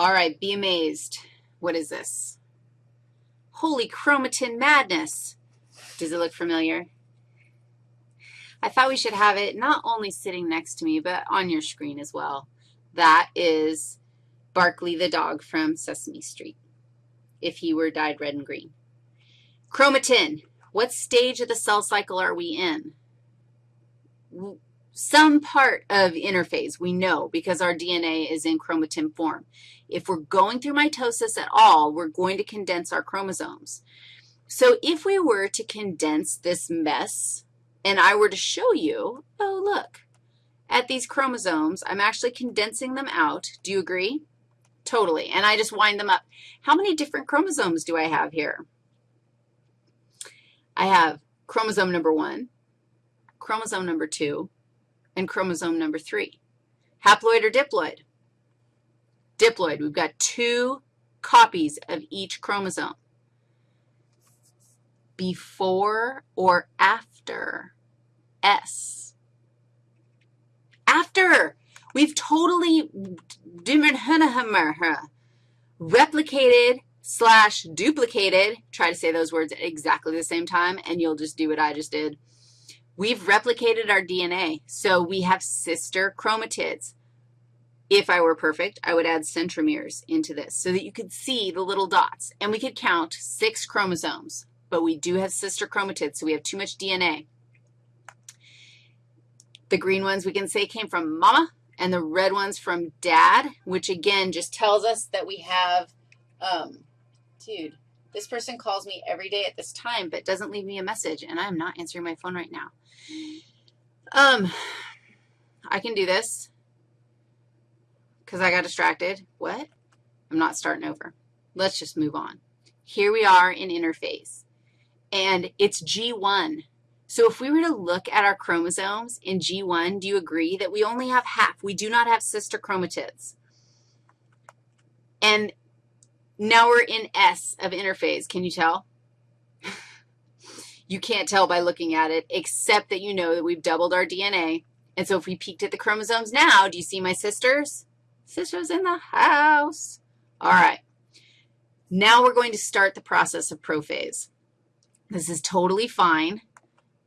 All right, be amazed. What is this? Holy chromatin madness. Does it look familiar? I thought we should have it not only sitting next to me, but on your screen as well. That is Barkley the dog from Sesame Street, if he were dyed red and green. Chromatin, what stage of the cell cycle are we in? Some part of interphase, we know, because our DNA is in chromatin form. If we're going through mitosis at all, we're going to condense our chromosomes. So if we were to condense this mess, and I were to show you, oh, look, at these chromosomes, I'm actually condensing them out. Do you agree? Totally. And I just wind them up. How many different chromosomes do I have here? I have chromosome number 1, chromosome number 2, and chromosome number 3. Haploid or diploid? Diploid. We've got two copies of each chromosome. Before or after S? After. We've totally replicated slash duplicated, try to say those words at exactly the same time, and you'll just do what I just did. We've replicated our DNA, so we have sister chromatids. If I were perfect, I would add centromeres into this so that you could see the little dots, and we could count six chromosomes, but we do have sister chromatids, so we have too much DNA. The green ones we can say came from mama, and the red ones from dad, which again just tells us that we have, um, dude, this person calls me every day at this time but doesn't leave me a message, and I'm not answering my phone right now. Um, I can do this because I got distracted. What? I'm not starting over. Let's just move on. Here we are in interphase, and it's G1. So if we were to look at our chromosomes in G1, do you agree that we only have half? We do not have sister chromatids. And now we're in S of interphase. Can you tell? you can't tell by looking at it, except that you know that we've doubled our DNA. And so if we peeked at the chromosomes now, do you see my sisters? Sisters in the house. All right. Now we're going to start the process of prophase. This is totally fine.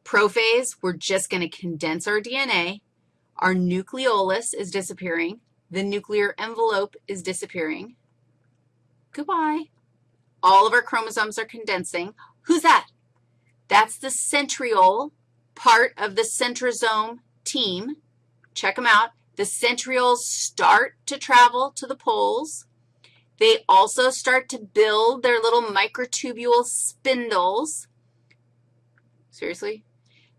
Prophase, we're just going to condense our DNA. Our nucleolus is disappearing. The nuclear envelope is disappearing. Goodbye. All of our chromosomes are condensing. Who's that? That's the centriole, part of the centrosome team. Check them out. The centrioles start to travel to the poles. They also start to build their little microtubule spindles. Seriously?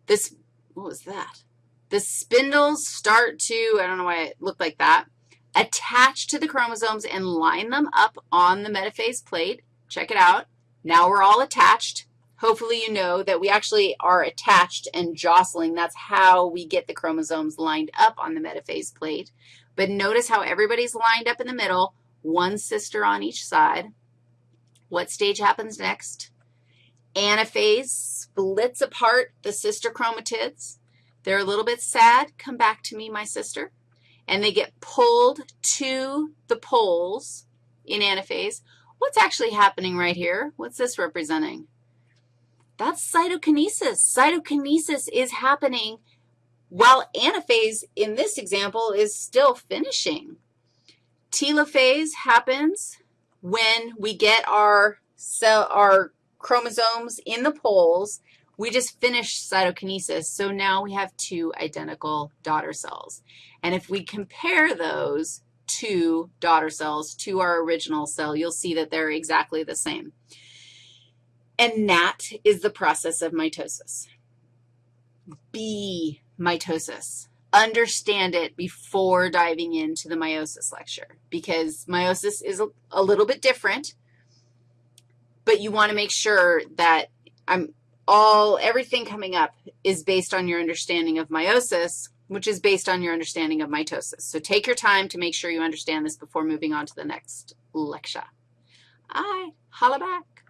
This, what was that? The spindles start to, I don't know why it looked like that, attach to the chromosomes and line them up on the metaphase plate. Check it out. Now we're all attached. Hopefully you know that we actually are attached and jostling. That's how we get the chromosomes lined up on the metaphase plate. But notice how everybody's lined up in the middle, one sister on each side. What stage happens next? Anaphase splits apart the sister chromatids. They're a little bit sad. Come back to me, my sister. And they get pulled to the poles in anaphase. What's actually happening right here? What's this representing? That's cytokinesis. Cytokinesis is happening while anaphase in this example is still finishing. Telophase happens when we get our cell, our chromosomes in the poles. We just finished cytokinesis, so now we have two identical daughter cells. And if we compare those two daughter cells to our original cell, you'll see that they're exactly the same. And that is the process of mitosis. Be mitosis. Understand it before diving into the meiosis lecture because meiosis is a, a little bit different but you want to make sure that I'm all, everything coming up is based on your understanding of meiosis, which is based on your understanding of mitosis. So take your time to make sure you understand this before moving on to the next lecture. Right, holla back.